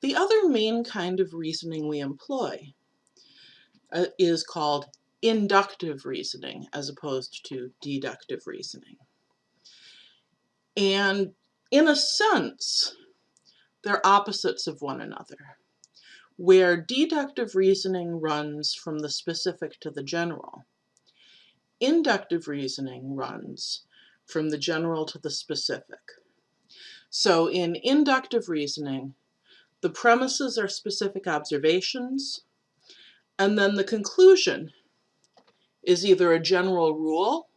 The other main kind of reasoning we employ uh, is called inductive reasoning as opposed to deductive reasoning. And in a sense, they're opposites of one another, where deductive reasoning runs from the specific to the general. Inductive reasoning runs from the general to the specific. So in inductive reasoning, the premises are specific observations, and then the conclusion is either a general rule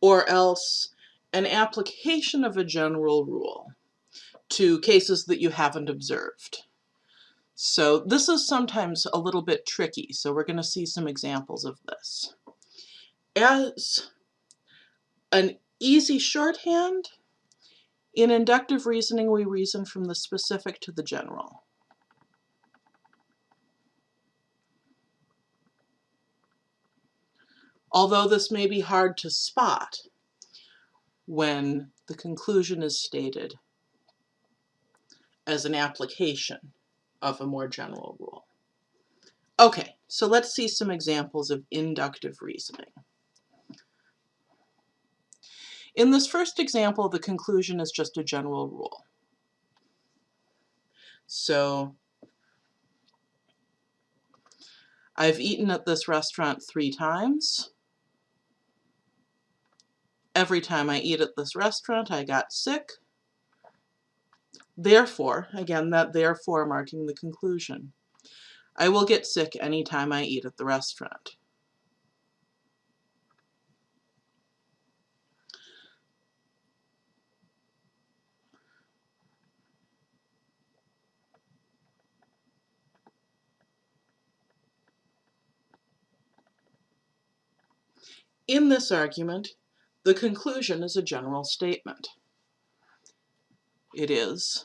or else an application of a general rule to cases that you haven't observed. So this is sometimes a little bit tricky, so we're going to see some examples of this. As an easy shorthand, in inductive reasoning we reason from the specific to the general. Although this may be hard to spot when the conclusion is stated as an application of a more general rule. Okay, so let's see some examples of inductive reasoning. In this first example, the conclusion is just a general rule. So I've eaten at this restaurant three times. Every time I eat at this restaurant, I got sick. Therefore, again, that therefore marking the conclusion. I will get sick anytime I eat at the restaurant. In this argument, the conclusion is a general statement. It is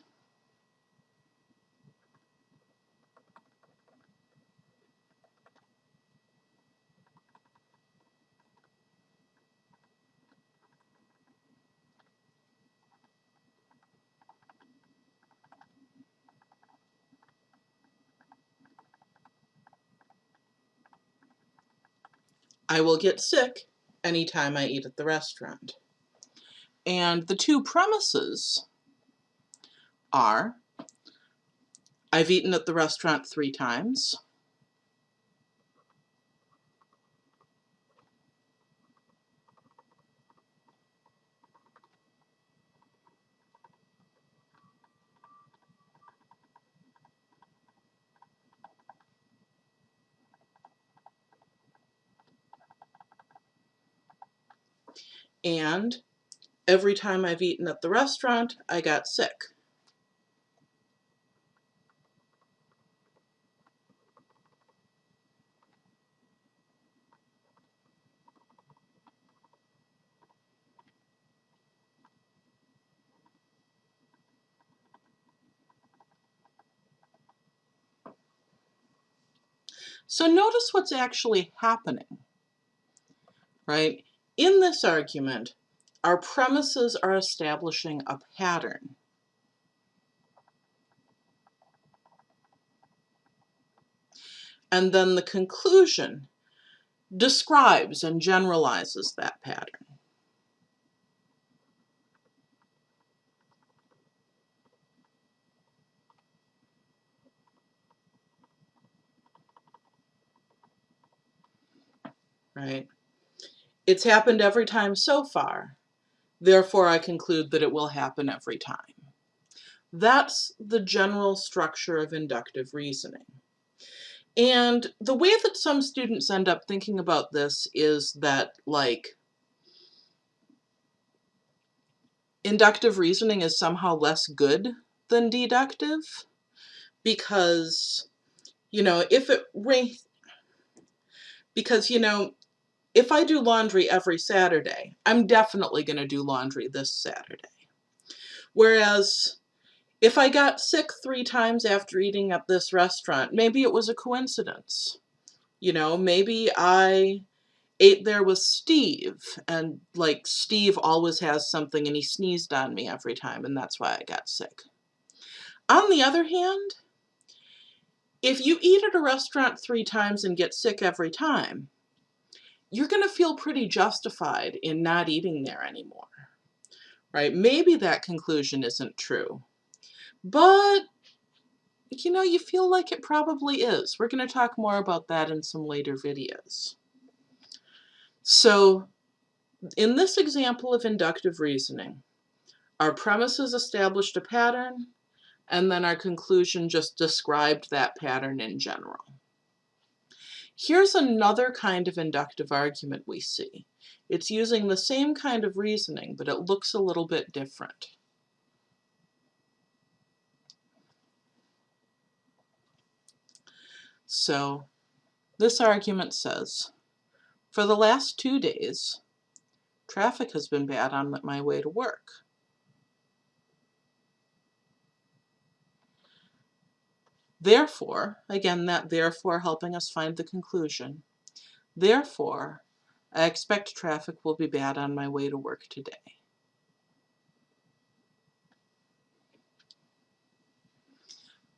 I will get sick anytime I eat at the restaurant. And the two premises are I've eaten at the restaurant three times. And every time I've eaten at the restaurant, I got sick. So notice what's actually happening, right? In this argument, our premises are establishing a pattern. And then the conclusion describes and generalizes that pattern. Right? It's happened every time so far, therefore I conclude that it will happen every time. That's the general structure of inductive reasoning. And the way that some students end up thinking about this is that, like, inductive reasoning is somehow less good than deductive because, you know, if it, because, you know, if I do laundry every Saturday, I'm definitely going to do laundry this Saturday. Whereas if I got sick three times after eating at this restaurant, maybe it was a coincidence. You know, maybe I ate there with Steve and like Steve always has something and he sneezed on me every time and that's why I got sick. On the other hand, if you eat at a restaurant three times and get sick every time, you're going to feel pretty justified in not eating there anymore. Right? Maybe that conclusion isn't true. But you know, you feel like it probably is. We're going to talk more about that in some later videos. So in this example of inductive reasoning, our premises established a pattern, and then our conclusion just described that pattern in general. Here's another kind of inductive argument we see. It's using the same kind of reasoning, but it looks a little bit different. So this argument says, for the last two days, traffic has been bad on my way to work. Therefore, again, that therefore helping us find the conclusion. Therefore, I expect traffic will be bad on my way to work today.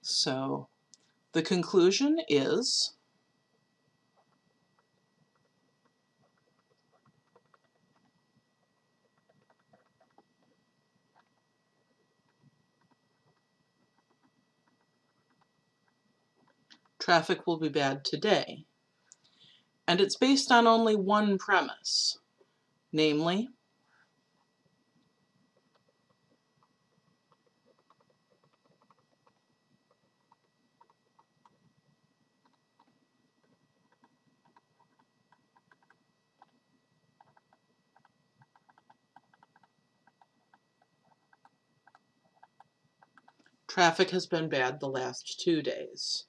So the conclusion is traffic will be bad today. And it's based on only one premise, namely, Traffic has been bad the last two days.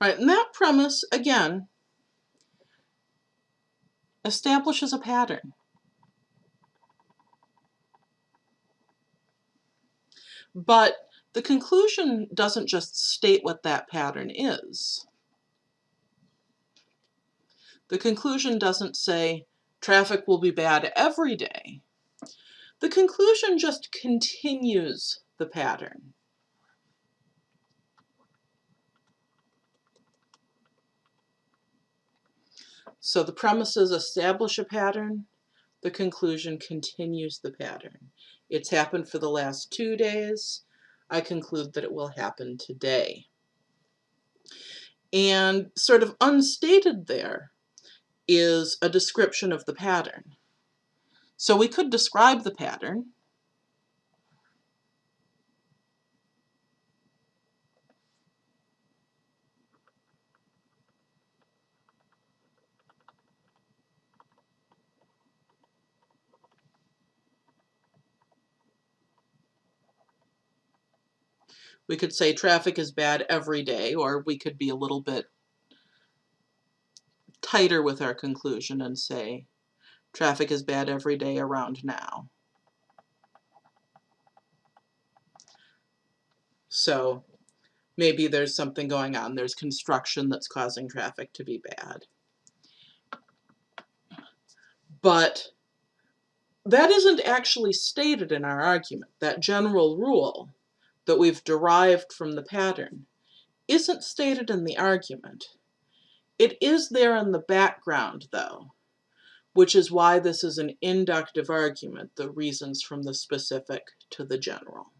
Right, and that premise, again, establishes a pattern. But the conclusion doesn't just state what that pattern is. The conclusion doesn't say traffic will be bad every day. The conclusion just continues the pattern. So the premises establish a pattern, the conclusion continues the pattern. It's happened for the last two days. I conclude that it will happen today. And sort of unstated there is a description of the pattern. So we could describe the pattern. We could say traffic is bad every day, or we could be a little bit tighter with our conclusion and say Traffic is bad every day around now. So maybe there's something going on. There's construction that's causing traffic to be bad. But that isn't actually stated in our argument. That general rule that we've derived from the pattern isn't stated in the argument. It is there in the background, though which is why this is an inductive argument, the reasons from the specific to the general.